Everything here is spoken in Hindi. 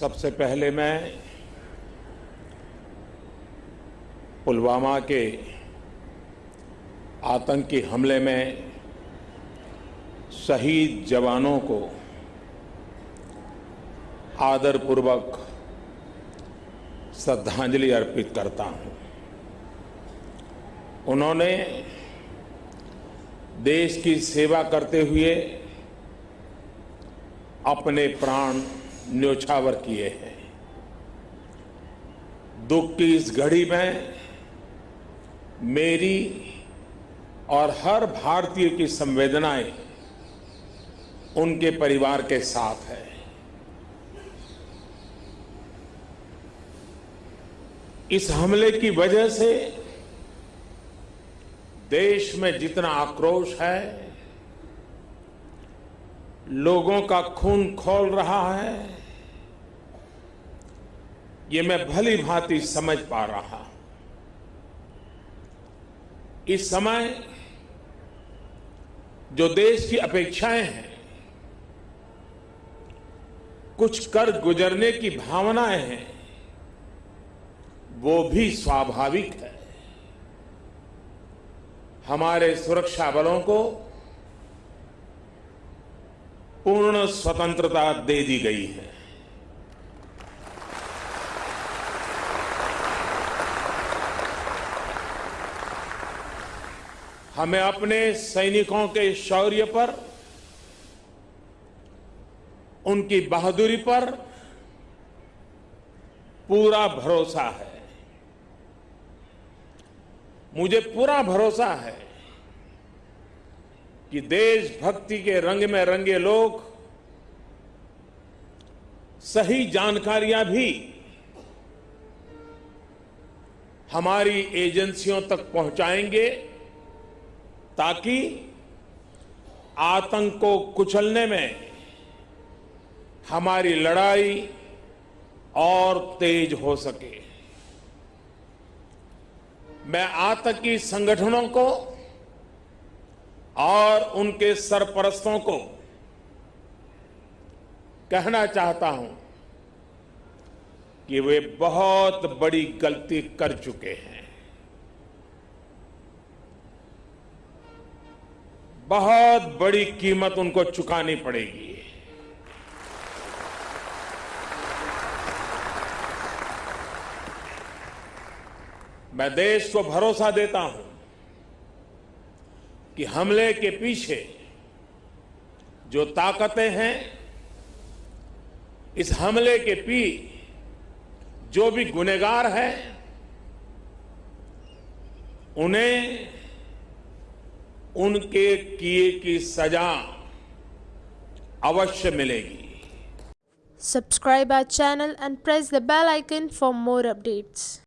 सबसे पहले मैं पुलवामा के आतंकी हमले में शहीद जवानों को आदरपूर्वक श्रद्धांजलि अर्पित करता हूँ। उन्होंने देश की सेवा करते हुए अपने प्राण न्योछावर किए हैं। दुख की इस घड़ी में मेरी और हर भारतीय की संवेदनाएँ उनके परिवार के साथ है। इस हमले की वजह से देश में जितना आक्रोश है लोगों का खून खोल रहा है। ये मैं भली भांति समझ पा रहा हूँ। इस समय जो देश की अपेक्षाएँ हैं, कुछ कर गुजरने की भावनाएँ हैं, वो भी स्वाभाविक है। हमारे सुरक्षा बलों को पूर्ण स्वतंत्रता दे दी गई है। हमें अपने सैनिकों के शौर्य पर, उनकी बहादुरी पर पूरा भरोसा है। मुझे पूरा भरोसा है। कि देशभक्ति के रंग में रंगे लोग, सही जानकारियाँ भी हमारी एजेंसियों तक पहुंचाएँगे ताकि आतंक को कुचलने में हमारी लड़ाई और तेज हो सके। मैं आतंकी संगठनों को और उनके सरपरस्तों को कहना चाहता हूँ कि वे बहुत बड़ी गलती कर चुके हैं। बहुत बड़ी कीमत उनको चुकानी पड़ेगी। मैं देश को भरोसा देता हूँ कि हमले के पीछे जो ताकतें हैं, इस हमले के पी जो भी गुनेगार हैं, उन्हें उनके किए की सजा अवश्य मिलेगी। Subscribe our channel and press the bell icon for more updates